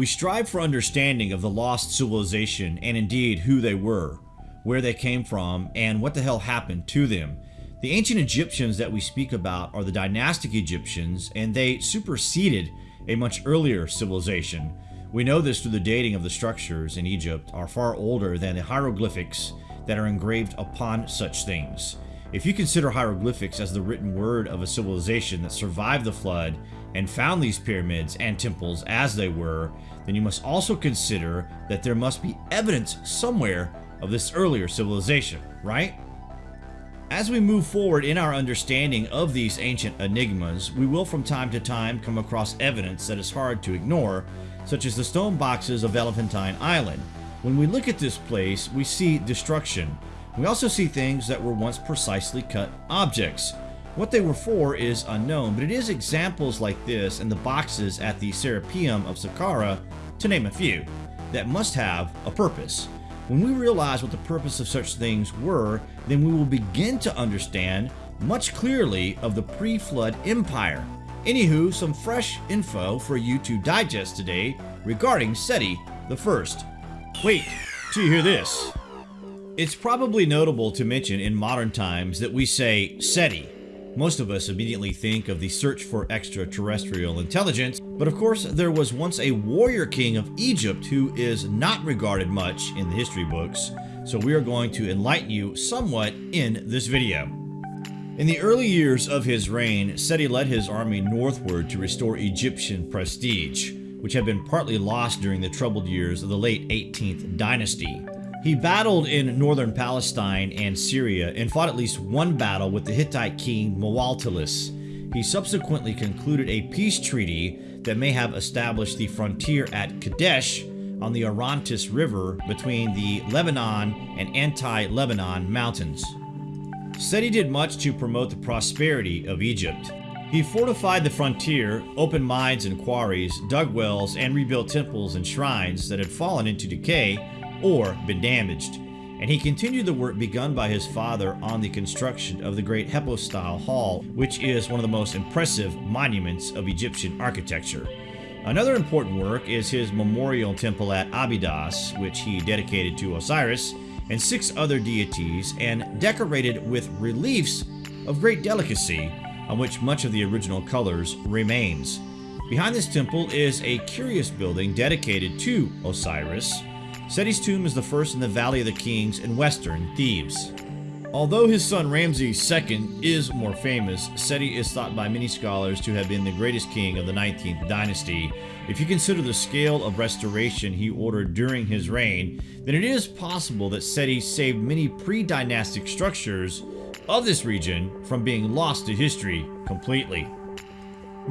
We strive for understanding of the lost civilization and indeed who they were, where they came from, and what the hell happened to them. The ancient Egyptians that we speak about are the dynastic Egyptians, and they superseded a much earlier civilization. We know this through the dating of the structures in Egypt are far older than the hieroglyphics that are engraved upon such things. If you consider hieroglyphics as the written word of a civilization that survived the flood and found these pyramids and temples as they were, then you must also consider that there must be evidence somewhere of this earlier civilization, right? As we move forward in our understanding of these ancient enigmas, we will from time to time come across evidence that is hard to ignore, such as the stone boxes of Elephantine Island. When we look at this place, we see destruction. We also see things that were once precisely cut objects. What they were for is unknown, but it is examples like this and the boxes at the Serapeum of Saqqara, to name a few, that must have a purpose. When we realize what the purpose of such things were, then we will begin to understand much clearly of the pre-flood empire. Anywho, some fresh info for you to digest today regarding Seti the First. Wait, till you hear this. It's probably notable to mention in modern times that we say SETI, most of us immediately think of the search for extraterrestrial intelligence, but of course there was once a warrior king of Egypt who is not regarded much in the history books, so we are going to enlighten you somewhat in this video. In the early years of his reign, Seti led his army northward to restore Egyptian prestige, which had been partly lost during the troubled years of the late 18th dynasty. He battled in northern Palestine and Syria and fought at least one battle with the Hittite king Muwatallis. He subsequently concluded a peace treaty that may have established the frontier at Kadesh on the Orontes River between the Lebanon and Anti-Lebanon mountains. Seti did much to promote the prosperity of Egypt. He fortified the frontier, opened mines and quarries, dug wells, and rebuilt temples and shrines that had fallen into decay or been damaged, and he continued the work begun by his father on the construction of the great Hypostyle Hall, which is one of the most impressive monuments of Egyptian architecture. Another important work is his memorial temple at Abydos, which he dedicated to Osiris and six other deities and decorated with reliefs of great delicacy on which much of the original colors remains. Behind this temple is a curious building dedicated to Osiris, Seti's tomb is the first in the Valley of the Kings in western Thebes. Although his son Ramses II is more famous, Seti is thought by many scholars to have been the greatest king of the 19th dynasty. If you consider the scale of restoration he ordered during his reign, then it is possible that Seti saved many pre-dynastic structures of this region from being lost to history completely.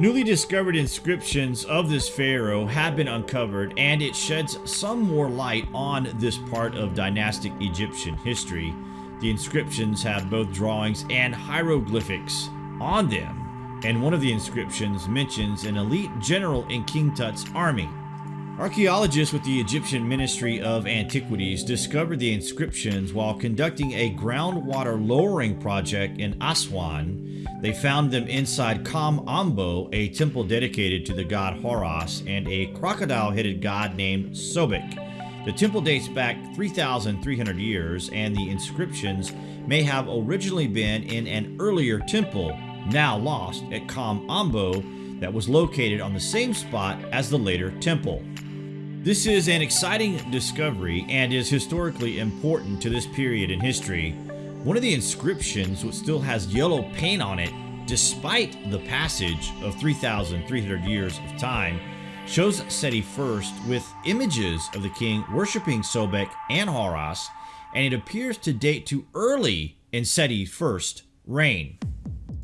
Newly discovered inscriptions of this pharaoh have been uncovered and it sheds some more light on this part of dynastic Egyptian history. The inscriptions have both drawings and hieroglyphics on them, and one of the inscriptions mentions an elite general in King Tut's army. Archaeologists with the Egyptian Ministry of Antiquities discovered the inscriptions while conducting a groundwater lowering project in Aswan. They found them inside Kom Ombo, a temple dedicated to the god Horus, and a crocodile-headed god named Sobek. The temple dates back 3,300 years, and the inscriptions may have originally been in an earlier temple, now lost, at Kom Ombo, that was located on the same spot as the later temple. This is an exciting discovery and is historically important to this period in history. One of the inscriptions, which still has yellow paint on it, despite the passage of 3,300 years of time, shows Seti I with images of the king worshipping Sobek and Horus, and it appears to date to early in Seti I's reign.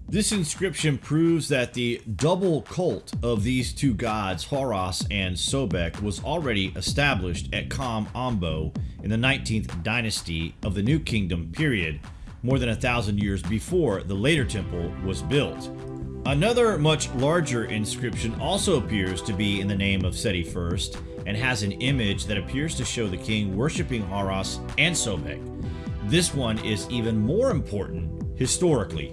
This inscription proves that the double cult of these two gods, Horus and Sobek, was already established at Kom Ombo in the 19th dynasty of the New Kingdom period, more than a thousand years before the later temple was built. Another much larger inscription also appears to be in the name of Seti I and has an image that appears to show the king worshipping Horus and Sobek. This one is even more important historically.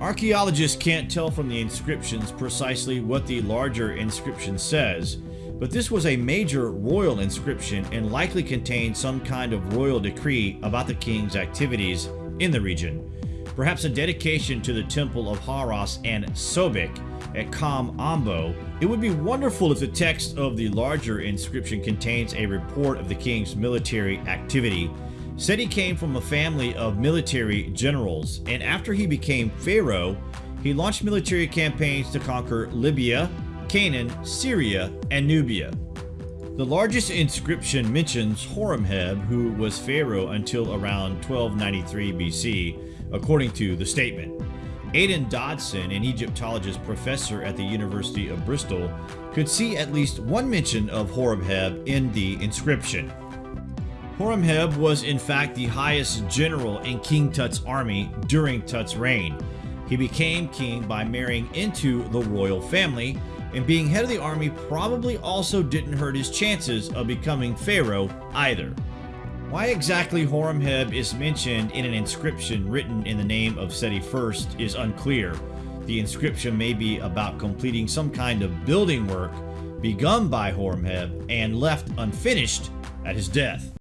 Archaeologists can't tell from the inscriptions precisely what the larger inscription says, but this was a major royal inscription and likely contained some kind of royal decree about the king's activities in the region. Perhaps a dedication to the temple of Horus and Sobek at Kom Ombo. It would be wonderful if the text of the larger inscription contains a report of the king's military activity. Seti came from a family of military generals, and after he became pharaoh, he launched military campaigns to conquer Libya, Canaan, Syria, and Nubia. The largest inscription mentions Horemheb, who was pharaoh until around 1293 BC, according to the statement. Aidan Dodson, an Egyptologist professor at the University of Bristol, could see at least one mention of Horemheb in the inscription. Horemheb was in fact the highest general in King Tut's army during Tut's reign. He became king by marrying into the royal family, and being head of the army probably also didn't hurt his chances of becoming pharaoh either. Why exactly Horemheb is mentioned in an inscription written in the name of Seti I is unclear. The inscription may be about completing some kind of building work begun by Horemheb and left unfinished at his death.